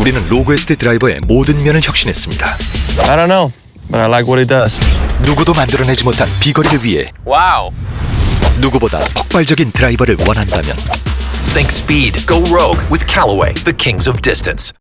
우리는 로그에스트 드라이버의 모든 면을 혁신했습니다. I don't know, but I like what it does. 누구도 만들어내지 못한 비거리를 위해 Wow. 누구보다 폭발적인 드라이버를 원한다면 Think speed. Go rogue with Callaway, the kings of distance.